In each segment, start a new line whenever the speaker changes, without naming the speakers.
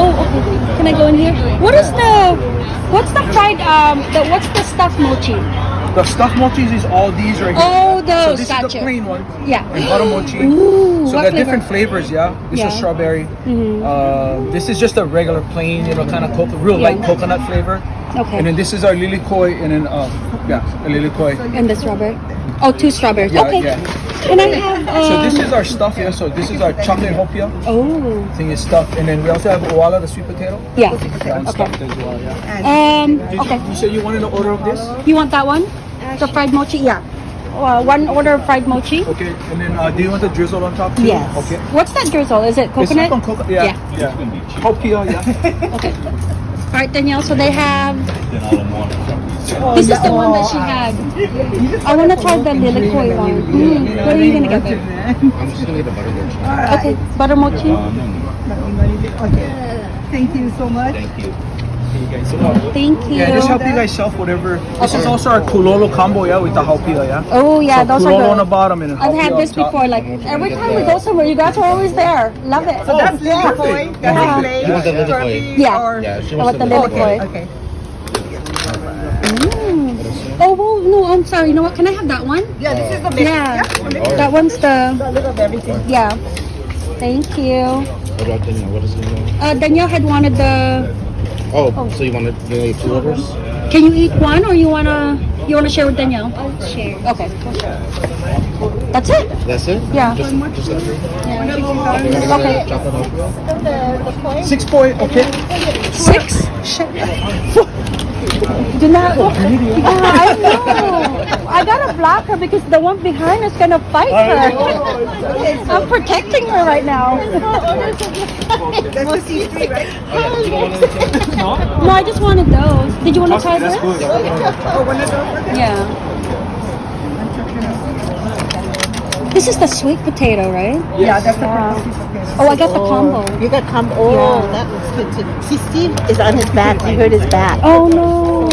Oh, okay. Can I go in here? What is the, what's the fried, um, the, what's the stuffed mochi?
The stuffed mochis is all these right here.
Oh,
So
those,
this is the plain one.
Yeah.
And butter mochi.
Ooh,
so they're
flavor?
different flavors, yeah. This
Yeah.
is strawberry.
Mhm.
Uh, this is just a regular plain, you know, kind of coconut, real
Yeah.
light coconut flavor.
Okay.
And then this is our lily koi, and then uh, yeah, a lilikoi.
And the strawberry? Oh, two strawberries.
Yeah,
okay.
yeah.
Can I have, um,
So this is our stuff here. So this is our chocolate haupia
oh,
thing is stuffed, and then we also have uala, the sweet potato.
yeah.
That one's
Okay.
stuffed as well. Yeah.
Um,
Did
okay.
you, you said you wanted an order of this?
You want that one? The fried mochi? Yeah. Uh, one order of fried mochi?
Okay. And then uh, do you want the drizzle on top too?
Yes.
Okay.
What's that drizzle? Is it
This is
coconut?
from coconut. Yeah. Yeah. Haupia. Yeah.
Okay. All right, Danielle. So they have. This is the one that she had. I want to try the lilikoi one. Mm, what are you gonna get there?
I'm just gonna get the butter mochi.
Okay, butter mochi.
Okay. Thank you so much.
Thank you.
Thank you.
Yeah, just help you guys shelf whatever. This is also our kulolo combo, yeah, with the haupia, yeah.
Oh yeah,
so
those
kulolo
are
on the bottom and then
I've had this before. Like every time we go somewhere, you guys are always there. Love it.
So that's lily
perfect.
koi.
Yeah.
That's plain.
You want the lilikoi?
turkey
Yeah.
Yeah, she wants
the
the
lily
lilikoi.
koi.
Okay.
Mm. Oh well, no, I'm sorry. You know what? Can I have that one?
Yeah, this is the mix.
Yeah.
Oh.
That one's the.
A little of everything.
Yeah. Thank you.
What about Danielle? What is it? now?
Uh, Danielle had wanted the.
Oh, so you wanted you need two orders?
Can you eat one, or you wanna you wanna share with Danielle? I'll share. Okay. That's it.
That's it?
Yeah.
Just, just that three?
Okay.
Chocolate milk?
Six point, okay.
Six. Do not. Yeah, I know. I gotta block her because the one behind is gonna fight her. I'm protecting her right now.
That's the C three, right?
Yeah. You don't want anything?
No, I just wanted those. Did you want to try this?
Oh, one of those.
Yeah. This is the sweet potato, right?
Yeah, that's the
Yeah.
purple piece potato.
Oh, I got the combo.
Oh, you got combo. Oh,
Yeah.
that looks good too. See, Steve is on his back. I heard his back.
Oh no.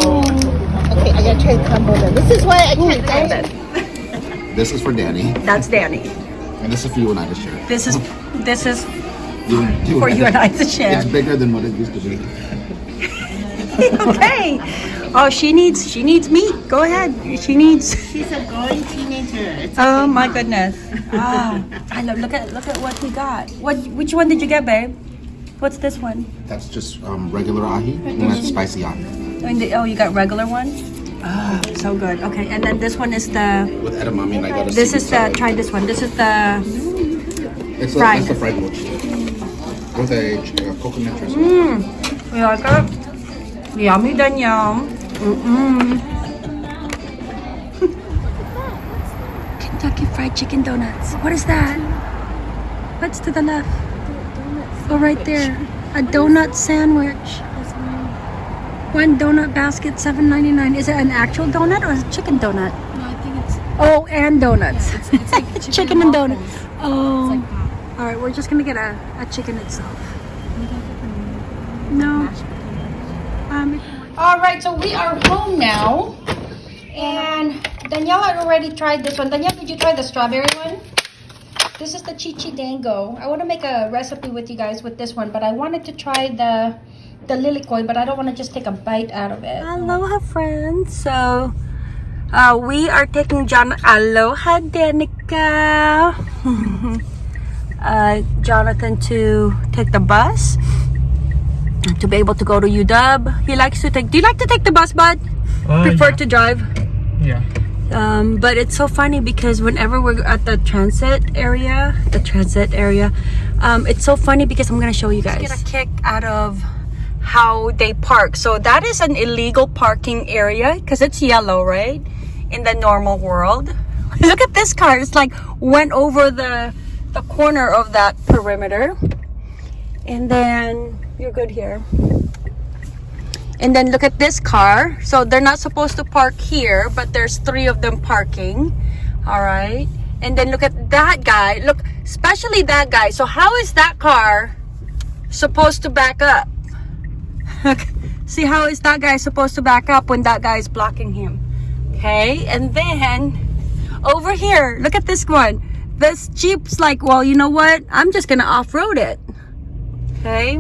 Okay, I gotta try the combo then. This is why I can't grab it.
This is for Danny,
That's Danny.
and this is for you and I to share.
This is this is
You, you
for you and I to share.
It's bigger than what it used to be.
okay. Oh, she needs she needs meat. Go ahead. She needs.
She's a growing teenager. It's
Oh my goodness. Ah, I love. Look at look at what we got. What which one did you get, babe? What's this one?
That's just um, regular ahi, and that's spicy ahi.
And the, oh, you got regular one. Ah, so good. Okay, and then this one is the.
With edamame, and I got a
This is the.
salad.
Try this one. This is the.
It's a,
fried.
That's the fried mochi. With a uh, coconut drizzle.
Mmm. You like it? Yummy, Danielle. Mm-mm. Kentucky Fried Chicken Donuts. What is that? What's to the left? Oh, right there. A donut sandwich. One donut basket, seven ninety nine. Is it an actual donut or is it chicken donut?
No, I think it's
Oh, and donuts.
it's, it's like chicken,
chicken and
waffles.
donut. Oh.
Like.
All right, we're just gonna get a, a chicken itself. No. Um, all right, so we are home now, Danielle had already tried this one. Danielle, did you try the strawberry one? This is the Chichi Dango. I want to make a recipe with you guys with this one, but I wanted to try the the lilikoi, but I don't want to just take a bite out of it. Aloha, friends. So, uh, we are taking John. Aloha, Danica. uh, Jonathan to take the bus to be able to go to UW. He likes to take. Do you like to take the bus, bud? Prefer to drive.
Yeah.
Um, but it's so funny because whenever we're at the transit area, the transit area, um, it's so funny because I'm gonna show you guys. Get a kick out of how they park. So that is an illegal parking area because it's yellow, right? In the normal world. Look at this car. It's like went over the the corner of that perimeter, and then you're good here. And then look at this car. So they're not supposed to park here, but there's three of them parking. All right. And then look at that guy. Look, especially that guy. So how is that car supposed to back up? See how is that guy supposed to back up when that guy is blocking him? Okay. And then over here, look at this one. This Jeep's like, well, you know what? I'm just going to off-road it. Okay.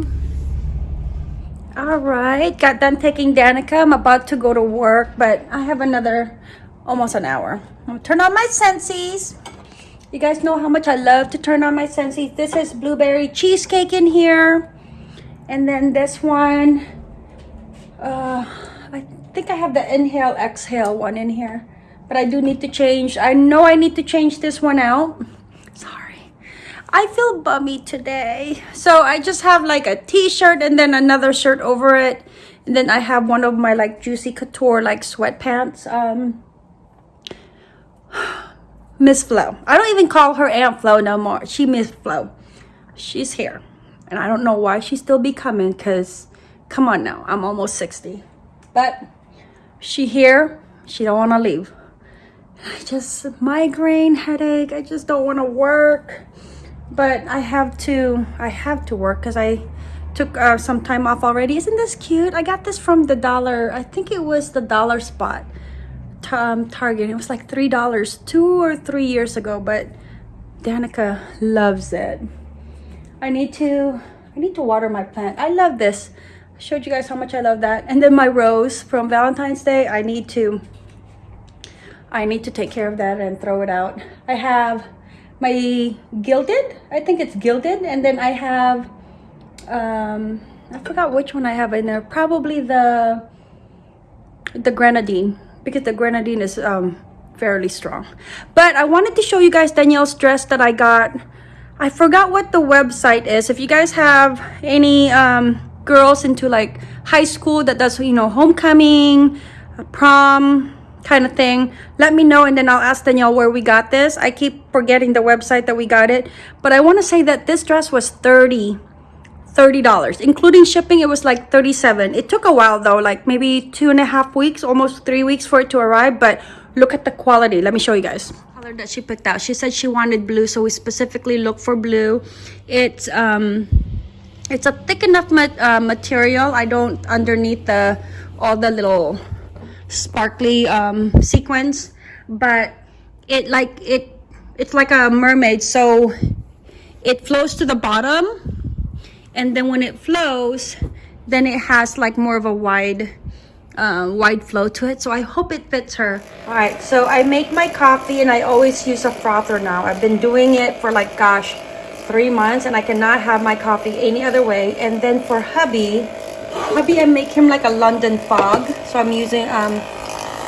All right, got done taking Danica. I'm about to go to work, but I have another almost an hour. I'm turn on my senses. You guys know how much I love to turn on my senses. This is blueberry cheesecake in here. And then this one, uh, I think I have the inhale, exhale one in here. But I do need to change. I know I need to change this one out. I feel bummy today. So I just have like a t-shirt and then another shirt over it. And then I have one of my like Juicy Couture like sweatpants. Um, Miss Flo. I don't even call her Aunt Flo no more. She Miss Flo. She's here. And I don't know why she still be coming because, come on now, I'm almost 60. But she here. She don't want to leave. I just, migraine, headache. I just don't want to work. But I have to, I have to work because I took uh, some time off already. Isn't this cute? I got this from the dollar, I think it was the dollar spot um, Target. It was like three dollars two or three years ago, but Danica loves it. I need to I need to water my plant. I love this. I showed you guys how much I love that. And then my rose from Valentine's Day. I need to I need to take care of that and throw it out. I have my gilded. I think it's gilded, and then I have um I forgot which one I have in there. Probably the the grenadine because the grenadine is um, fairly strong. But I wanted to show you guys Danielle's dress that I got. I forgot what the website is. If you guys have any um, girls into like high school that does, you know, homecoming, prom kind of thing, let me know and then I'll ask Danielle where we got this. I keep forgetting the website that we got it. But I want to say that this dress was 30 $30 including shipping it was like 37 it took a while though like maybe two and a half weeks almost three weeks for it to arrive but look at the quality. Let me show you guys. Color that she picked out she said she wanted blue so we specifically looked for blue. It's um it's a thick enough ma uh, material. I don't underneath the all the little sparkly um but it like it it's like a mermaid so it flows to the bottom and then when it flows then it has like more of a wide uh, wide flow to it so I hope it fits her. All right so I make my coffee and I always use a frother now. I've been doing it for like gosh three months and I cannot have my coffee any other way and then for hubby hubby I make him like a London fog so I'm using um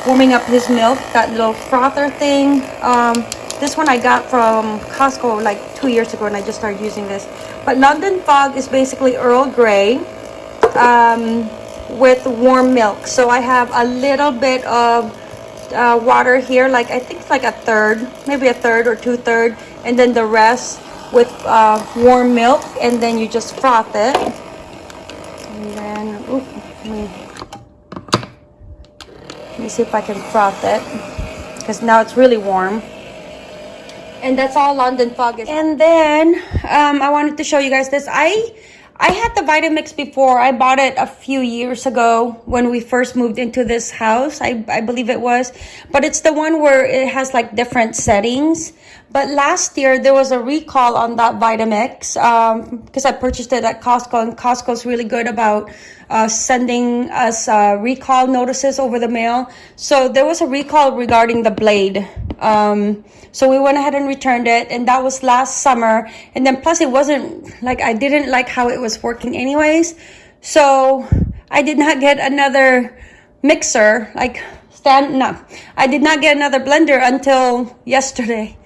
warming up his milk that little frother thing um this one I got from Costco like two years ago and I just started using this but London Fog is basically Earl Grey um, with warm milk. So I have a little bit of uh, water here, like I think it's like a third, maybe a third or two third, and then the rest with uh, warm milk, and then you just froth it. And then, ooh, let me, let me see if I can froth it, because now it's really warm and that's all London fog is. And then um, I wanted to show you guys this. I I had the Vitamix before. I bought it a few years ago when we first moved into this house. I, I believe it was. But it's the one where it has like different settings. But last year there was a recall on that Vitamix um, because I purchased it at Costco and Costco's really good about uh, sending us uh, recall notices over the mail. So there was a recall regarding the blade. Um, so we went ahead and returned it and that was last summer. And then plus it wasn't like, I didn't like how it was working anyways. So I did not get another mixer, like stand, no, I did not get another blender until yesterday.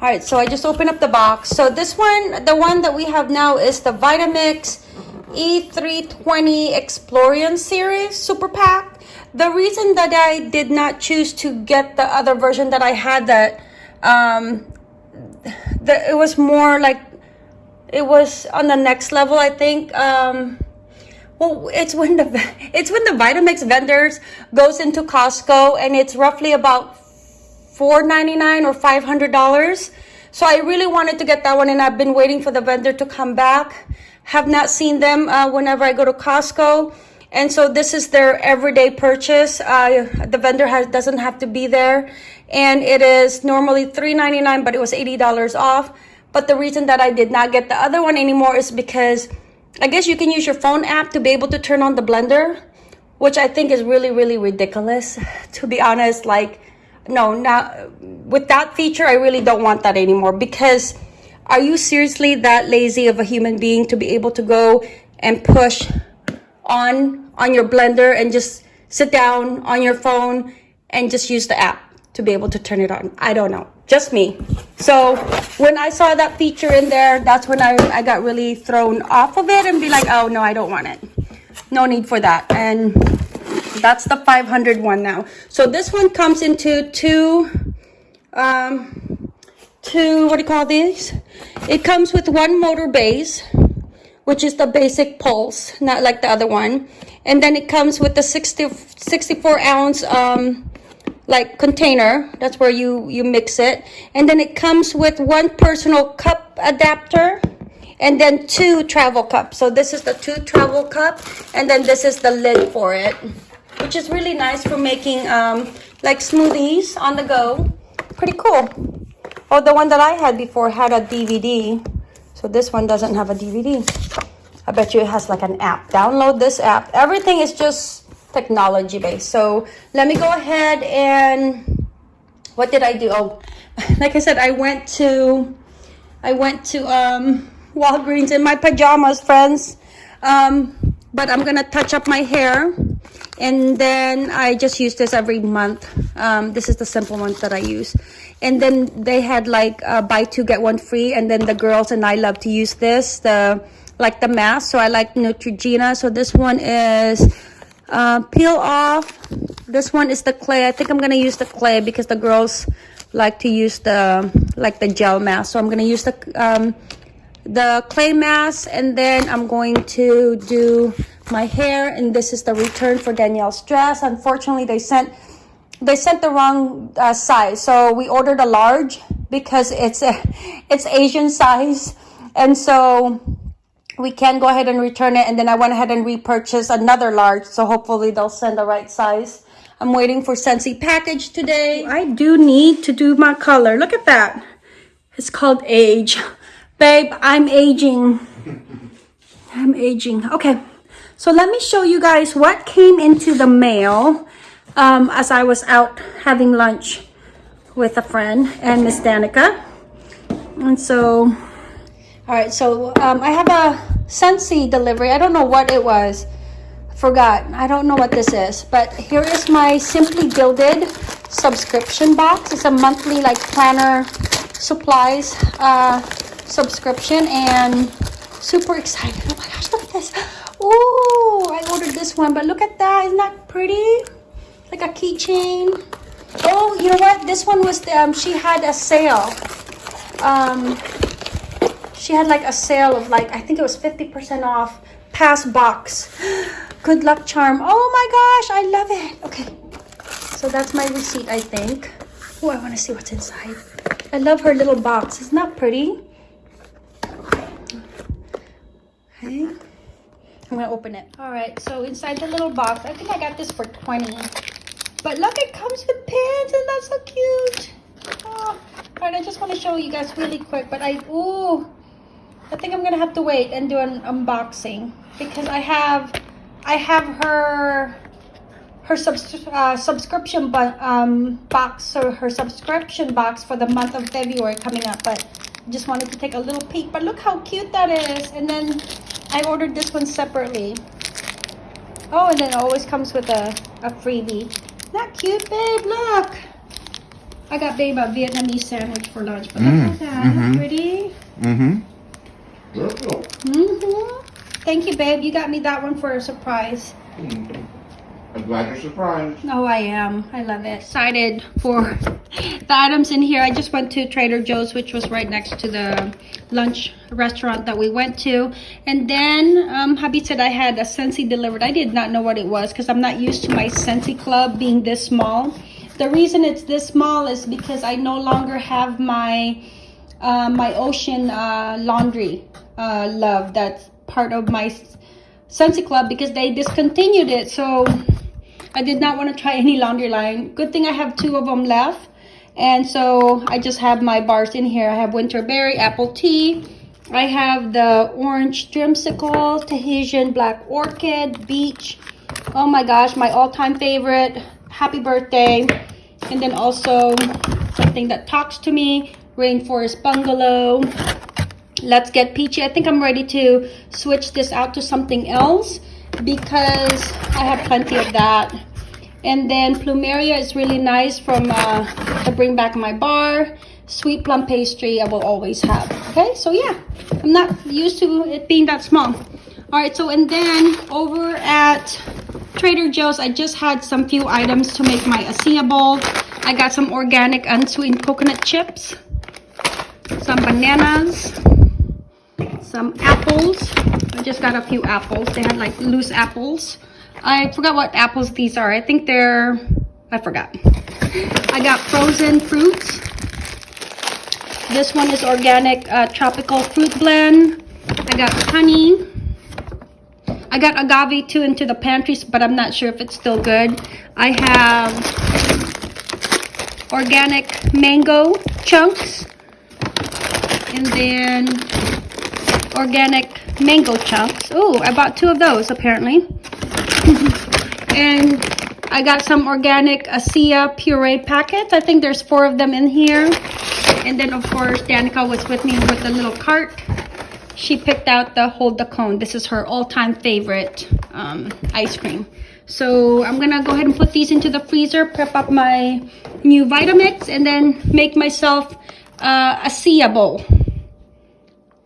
All right, so I just opened up the box. So this one, the one that we have now is the Vitamix E320 Explorian Series Super Pack. The reason that I did not choose to get the other version that I had that um the, it was more like it was on the next level i think um well it's when the it's when the vitamix vendors goes into costco and it's roughly about 4.99 or 500 dollars. So i really wanted to get that one and i've been waiting for the vendor to come back. Have not seen them uh, whenever i go to costco and so this is their everyday purchase. Uh, the vendor has doesn't have to be there. And it is normally $3.99 but it was $80 off. But the reason that I did not get the other one anymore is because I guess you can use your phone app to be able to turn on the blender, which I think is really, really ridiculous. To be honest, like, no, now with that feature, I really don't want that anymore. Because are you seriously that lazy of a human being to be able to go and push on on your blender and just sit down on your phone and just use the app to be able to turn it on? I don't know, just me. So when I saw that feature in there, that's when I, I got really thrown off of it and be like, oh no, I don't want it. No need for that. And that's the 500 one now. So this one comes into two, um, two, what do you call these? It comes with one motor base, which is the basic pulse, not like the other one. And then it comes with the 60, 64 ounce, um, like container. That's where you, you mix it. And then it comes with one personal cup adapter and then two travel cups. So this is the two travel cup and then this is the lid for it, which is really nice for making um, like smoothies on the go. Pretty cool. Oh, the one that I had before had a DVD. So this one doesn't have a DVD. I bet you it has like an app. Download this app. Everything is just technology based. So let me go ahead and what did I do? Oh, like I said, I went to I went to um Walgreens in my pajamas, friends. Um, but I'm gonna touch up my hair and then I just use this every month. Um, this is the simple one that I use. And then they had like uh, buy two get one free and then the girls and I love to use this, the like the mask. So I like Neutrogena. So this one is uh, peel off. This one is the clay. I think I'm gonna use the clay because the girls like to use the like the gel mask. So I'm gonna use the um, the clay mask and then I'm going to do my hair and this is the return for Danielle's dress. Unfortunately, they sent they sent the wrong uh, size. So we ordered a large because it's a, it's Asian size. And so we can go ahead and return it. And then I went ahead and repurchased another large. So hopefully they'll send the right size. I'm waiting for Scentsy package today. I do need to do my color. Look at that. It's called age. Babe, I'm aging. I'm aging. Okay. So let me show you guys what came into the mail um, as I was out having lunch with a friend and Miss Danica. And so, all right, so um, I have a Scentsy delivery. I don't know what it was. Forgot. I don't know what this is. But here is my Simply Gilded subscription box. It's a monthly like planner supplies uh, subscription and super excited. Oh my gosh, look at this. Oh, I ordered this one, but look at that. Isn't that pretty? Like a keychain. Oh, you know what? This one was, the, um, she had a sale. Um, she had like a sale of like, I think it was 50% off pass box. Good luck charm. Oh my gosh, I love it. Okay, so that's my receipt, I think. Oh, I want to see what's inside. I love her little box. Isn't that pretty? Okay. I'm gonna open it. All right, so inside the little box, I think I got this for 20. But look, it comes with pins and that's so cute. Oh, all right, I just want to show you guys really quick, but I, ooh, I think I'm gonna have to wait and do an unboxing because I have, I have her, her subs uh, subscription um, box or her subscription box for the month of February coming up, but just wanted to take a little peek. But look how cute that is. And then I ordered this one separately. Oh, and then it always comes with a, a freebie. Not cute, babe. Look. I got babe a Vietnamese sandwich for lunch. But
Mm,
look at that.
mhm.
Pretty.
Mm-hmm.
Mm-hmm. Thank you, babe. You got me that one for a surprise.
I'm glad you're surprised.
Oh, I am. I love it. Excited for the items in here. I just went to Trader Joe's, which was right next to the lunch restaurant that we went to. And then um, hubby said I had a Scentsy delivered. I did not know what it was because I'm not used to my Scentsy club being this small. The reason it's this small is because I no longer have my uh, my ocean uh, laundry uh, love. That's part of my Scentsy club because they discontinued it. So I did not want to try any laundry line. Good thing I have two of them left. And so I just have my bars in here. I have winterberry, apple tea, I have the orange dreamsicle, Tahitian black orchid, beach. Oh my gosh, my all-time favorite. Happy birthday. And then also something that talks to me, rainforest bungalow. Let's get peachy. I think I'm ready to switch this out to something else because I have plenty of that. And then plumeria is really nice from uh, to bring back my bar. Sweet plum pastry I will always have. Okay, so yeah, I'm not used to it being that small. All right, so and then over at Trader Joe's, I just had some few items to make my acai bowl. I got some organic unsweetened coconut chips, some bananas, some apples. I just got a few apples. They had like loose apples. I forgot what apples these are. I think they're, I forgot. I got frozen fruits. This one is organic uh, tropical fruit blend. I got honey. I got agave too into the pantries, but I'm not sure if it's still good. I have organic mango chunks. And then organic mango chunks. Oh, I bought two of those apparently. and I got some organic acai puree packets. I think there's four of them in here. And then of course, Danica was with me with the little cart. She picked out the Hold the Cone. This is her all-time favorite um, ice cream. So I'm gonna go ahead and put these into the freezer, prep up my new Vitamix, and then make myself uh, acai bowl.